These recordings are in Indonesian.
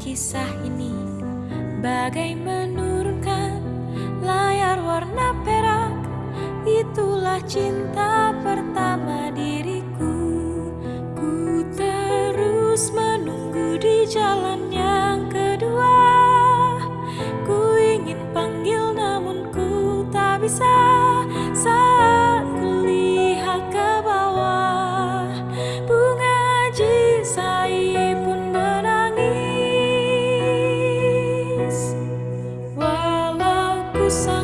Kisah ini. Bagai menurunkan layar warna perak Itulah cinta pertama diriku. Ku terus menunggu di jalan yang kedua. Ku ingin panggil namun ku tak bisa Santo.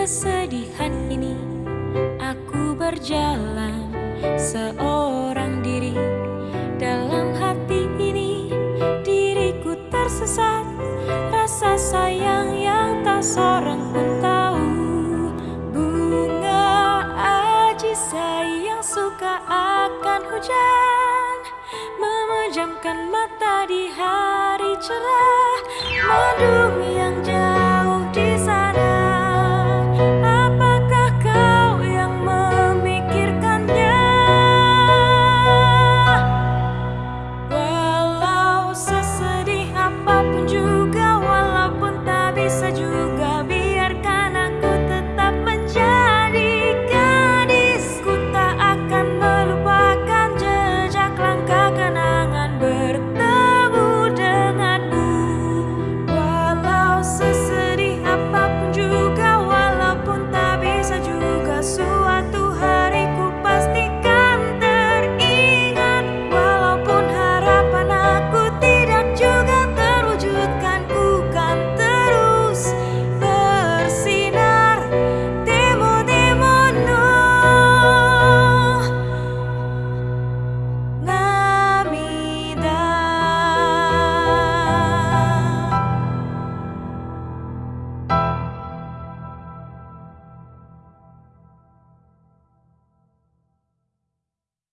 Kesedihan ini Aku berjalan seorang diri. Dalam hati ini diriku tersesat Rasa sayang yang tak seorang pun tahu. Bunga ajisai yang suka akan hujan Memejamkan mata di hari cerah Madu